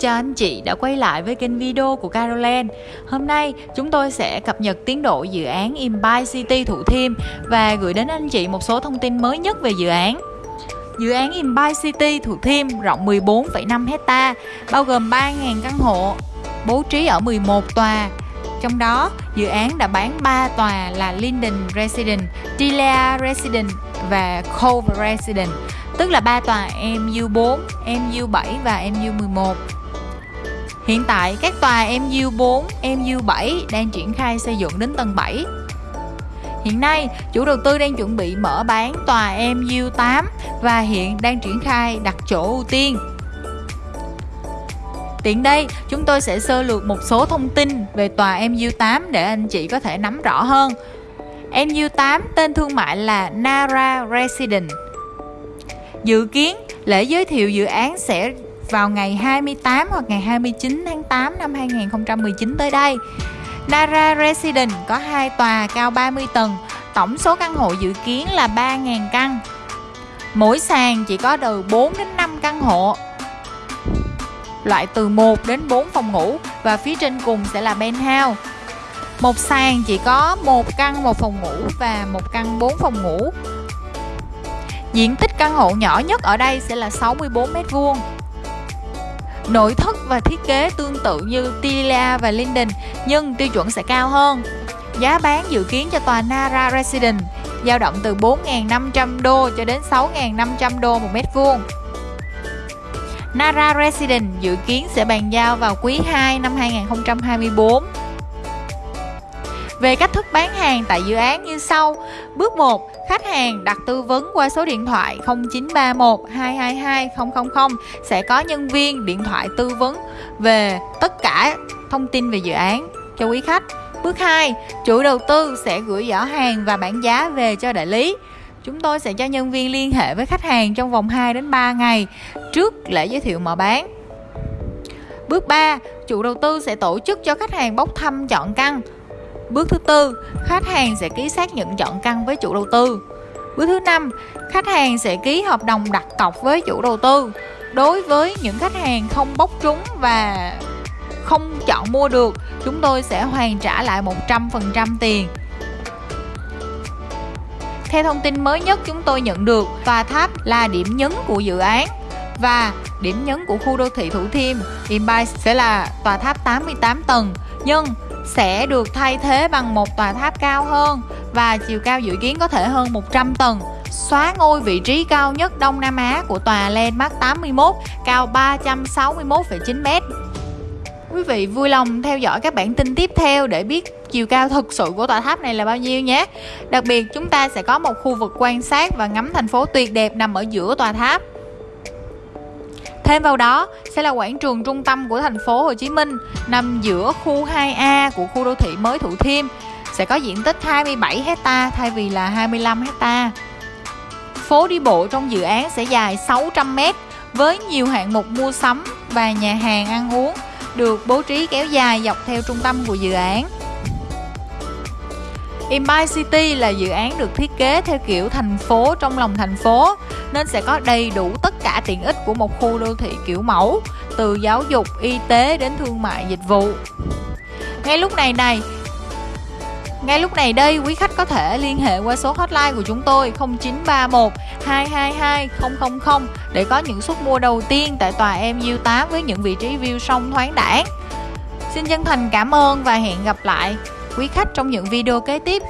cho anh chị đã quay lại với kênh video của Caroline. Hôm nay chúng tôi sẽ cập nhật tiến độ dự án Empire City Thủ Thiêm và gửi đến anh chị một số thông tin mới nhất về dự án. Dự án Empire City Thủ Thiêm rộng 14,5 hecta, bao gồm 3.000 căn hộ, bố trí ở 11 tòa. Trong đó, dự án đã bán 3 tòa là Linden Residence, Tilea Residence và Cove Residence tức là 3 tòa MU4, MU7 và MU11. Hiện tại các tòa MU4, MU7 đang triển khai xây dựng đến tầng 7. Hiện nay, chủ đầu tư đang chuẩn bị mở bán tòa MU8 và hiện đang triển khai đặt chỗ ưu tiên. Tiện đây, chúng tôi sẽ sơ lược một số thông tin về tòa MU8 để anh chị có thể nắm rõ hơn. MU8 tên thương mại là Nara Residence Dự kiến lễ giới thiệu dự án sẽ vào ngày 28 hoặc ngày 29 tháng 8 năm 2019 tới đây. Nara Residence có hai tòa cao 30 tầng, tổng số căn hộ dự kiến là 3.000 căn. Mỗi sàn chỉ có từ 4 đến 5 căn hộ. Loại từ 1 đến 4 phòng ngủ và phía trên cùng sẽ là penthouse. Một sàn chỉ có một căn một phòng ngủ và một căn 4 phòng ngủ Diện tích căn hộ nhỏ nhất ở đây sẽ là 64 m vuông. Nội thất và thiết kế tương tự như Tilia và Linden nhưng tiêu chuẩn sẽ cao hơn. Giá bán dự kiến cho tòa Nara Residence dao động từ 4.500 đô cho đến 6.500 đô một mét vuông. Nara Residence dự kiến sẽ bàn giao vào quý 2 năm 2024 về cách thức bán hàng tại dự án như sau. Bước 1, khách hàng đặt tư vấn qua số điện thoại 0931 222 000 sẽ có nhân viên điện thoại tư vấn về tất cả thông tin về dự án cho quý khách. Bước 2, chủ đầu tư sẽ gửi giỏ hàng và bản giá về cho đại lý. Chúng tôi sẽ cho nhân viên liên hệ với khách hàng trong vòng 2 đến 3 ngày trước lễ giới thiệu mở bán. Bước 3, chủ đầu tư sẽ tổ chức cho khách hàng bốc thăm chọn căn Bước thứ tư, khách hàng sẽ ký xác nhận chọn căn với chủ đầu tư. Bước thứ năm, khách hàng sẽ ký hợp đồng đặt cọc với chủ đầu tư. Đối với những khách hàng không bốc trúng và không chọn mua được, chúng tôi sẽ hoàn trả lại 100% tiền. Theo thông tin mới nhất chúng tôi nhận được, tòa tháp là điểm nhấn của dự án và điểm nhấn của khu đô thị Thủ Thiêm Empire sẽ là tòa tháp 88 tầng nhưng sẽ được thay thế bằng một tòa tháp cao hơn và chiều cao dự kiến có thể hơn 100 tầng xóa ngôi vị trí cao nhất Đông Nam Á của tòa Landmark 81 cao 361,9 m. Quý vị vui lòng theo dõi các bản tin tiếp theo để biết chiều cao thực sự của tòa tháp này là bao nhiêu nhé. Đặc biệt chúng ta sẽ có một khu vực quan sát và ngắm thành phố tuyệt đẹp nằm ở giữa tòa tháp. Thêm vào đó sẽ là quảng trường trung tâm của thành phố Hồ Chí Minh, nằm giữa khu 2A của khu đô thị mới Thủ Thiêm sẽ có diện tích 27 hecta thay vì là 25 hecta. Phố đi bộ trong dự án sẽ dài 600 m với nhiều hạng mục mua sắm và nhà hàng ăn uống được bố trí kéo dài dọc theo trung tâm của dự án. Empire City là dự án được thiết kế theo kiểu thành phố trong lòng thành phố, nên sẽ có đầy đủ tất cả tiện ích của một khu đô thị kiểu mẫu từ giáo dục, y tế đến thương mại dịch vụ. Ngay lúc này này, ngay lúc này đây, quý khách có thể liên hệ qua số hotline của chúng tôi 0931 222 000 để có những suất mua đầu tiên tại tòa MU8 với những vị trí view sông thoáng đãng. Xin chân thành cảm ơn và hẹn gặp lại quý khách trong những video kế tiếp